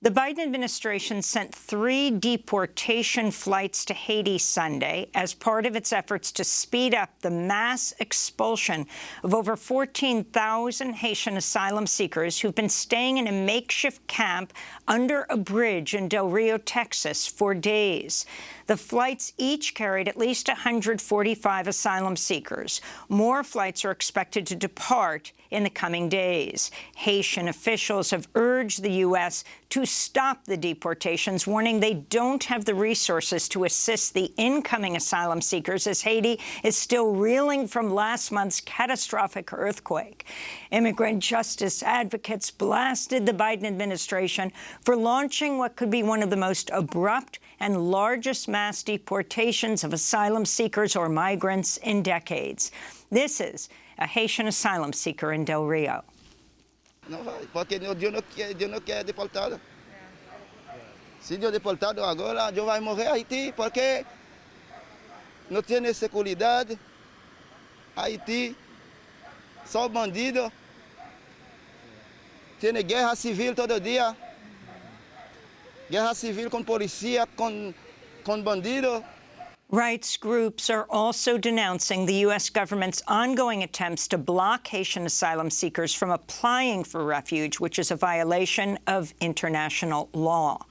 The Biden administration sent three deportation flights to Haiti Sunday as part of its efforts to speed up the mass expulsion of over 14,000 Haitian asylum seekers who've been staying in a makeshift camp under a bridge in Del Rio, Texas, for days. The flights each carried at least 145 asylum seekers. More flights are expected to depart in the coming days. Haitian officials have urged the U.S. to stop the deportations, warning they don't have the resources to assist the incoming asylum seekers as Haiti is still reeling from last month's catastrophic earthquake. Immigrant justice advocates blasted the Biden administration for launching what could be one of the most abrupt and largest mass deportations of asylum seekers or migrants in decades. This is a Haitian asylum seeker in Del Rio. Vai, porque não quer deportado. Se Deus deportado morrer Haiti, porque. Haiti, bandido. Guerra civil todo dia. Guerra civil polícia, bandido. Rights groups are also denouncing the U.S. government's ongoing attempts to block Haitian asylum seekers from applying for refuge, which is a violation of international law.